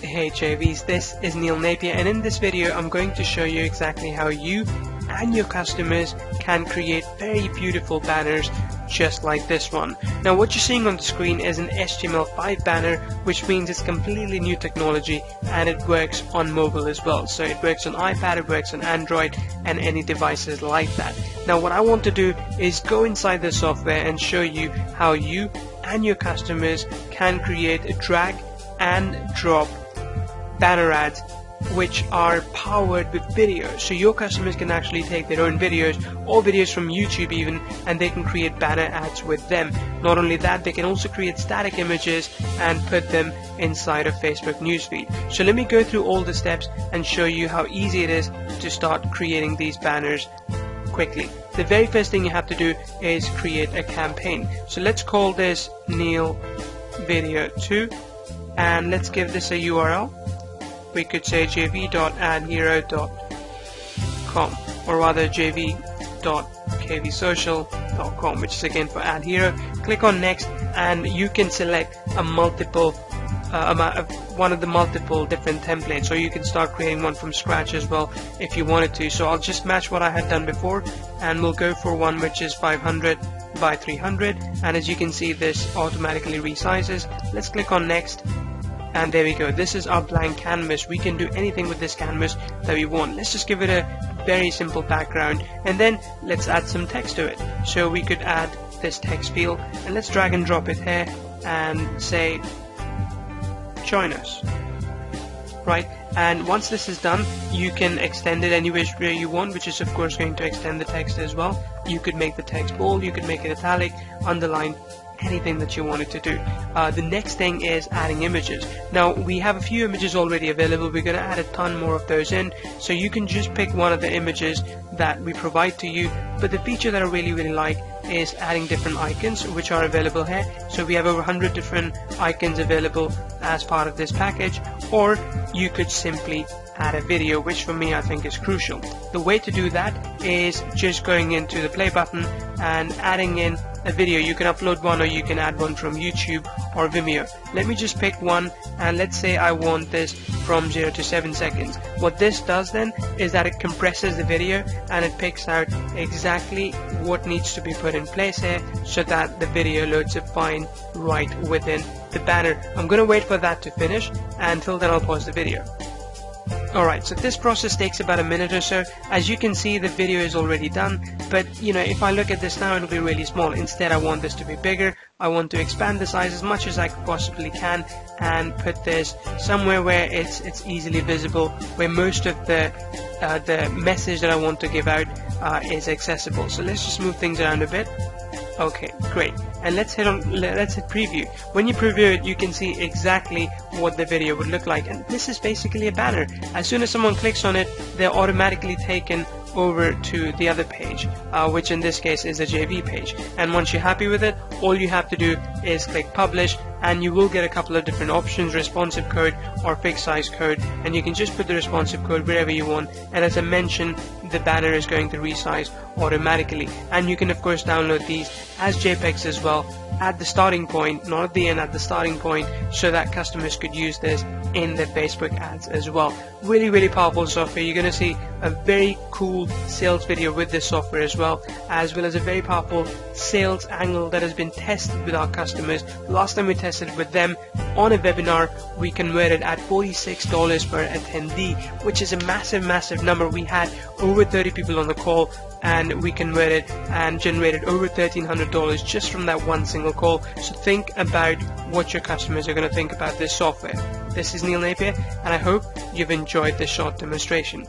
Hey JVs, this is Neil Napier and in this video I'm going to show you exactly how you and your customers can create very beautiful banners just like this one. Now what you're seeing on the screen is an HTML5 banner which means it's completely new technology and it works on mobile as well. So it works on iPad, it works on Android and any devices like that. Now what I want to do is go inside the software and show you how you and your customers can create a drag and drop banner ads which are powered with videos. So your customers can actually take their own videos or videos from YouTube even and they can create banner ads with them. Not only that, they can also create static images and put them inside a Facebook newsfeed. So let me go through all the steps and show you how easy it is to start creating these banners quickly. The very first thing you have to do is create a campaign. So let's call this Neil Video 2 and let's give this a URL we could say jv.adhero.com or rather jv.kvsocial.com which is again for adhero click on next and you can select a multiple uh, one of the multiple different templates or you can start creating one from scratch as well if you wanted to. So I'll just match what I had done before and we'll go for one which is 500 by 300 and as you can see this automatically resizes. Let's click on next and there we go. This is our blank canvas. We can do anything with this canvas that we want. Let's just give it a very simple background and then let's add some text to it. So we could add this text field and let's drag and drop it here and say join us. Right? And once this is done you can extend it any which way you want which is of course going to extend the text as well. You could make the text bold you could make it italic underline anything that you wanted to do. Uh, the next thing is adding images. Now we have a few images already available, we're going to add a ton more of those in, so you can just pick one of the images that we provide to you, but the feature that I really really like is adding different icons which are available here. So we have over 100 different icons available as part of this package, or you could simply add a video, which for me I think is crucial. The way to do that is just going into the play button and adding in a video. You can upload one or you can add one from YouTube or Vimeo. Let me just pick one and let's say I want this from 0 to 7 seconds. What this does then is that it compresses the video and it picks out exactly what needs to be put in place here so that the video loads up fine right within the banner. I'm going to wait for that to finish and until then I'll pause the video. Alright, so this process takes about a minute or so. As you can see, the video is already done, but you know, if I look at this now, it'll be really small. Instead, I want this to be bigger. I want to expand the size as much as I possibly can and put this somewhere where it's it's easily visible, where most of the uh, the message that I want to give out uh, is accessible. So let's just move things around a bit. Okay, great. And let's hit on let's hit preview. When you preview it, you can see exactly what the video would look like. And this is basically a banner. As soon as someone clicks on it, they're automatically taken over to the other page, uh, which in this case is a JV page. And once you're happy with it, all you have to do is click publish and you will get a couple of different options, responsive code or fixed size code. And you can just put the responsive code wherever you want. And as I mentioned, the banner is going to resize automatically. And you can of course download these as JPEGs as well at the starting point, not at the end, at the starting point, so that customers could use this in their Facebook ads as well. Really, really powerful software. You're going to see a very cool sales video with this software as well, as well as a very powerful sales angle that has been tested with our customers. Last time we tested with them on a webinar, we converted at $46 per attendee, which is a massive, massive number. We had over 30 people on the call and we converted and generated over $1,300 just from that one single call. So think about what your customers are going to think about this software. This is Neil Napier and I hope you've enjoyed this short demonstration.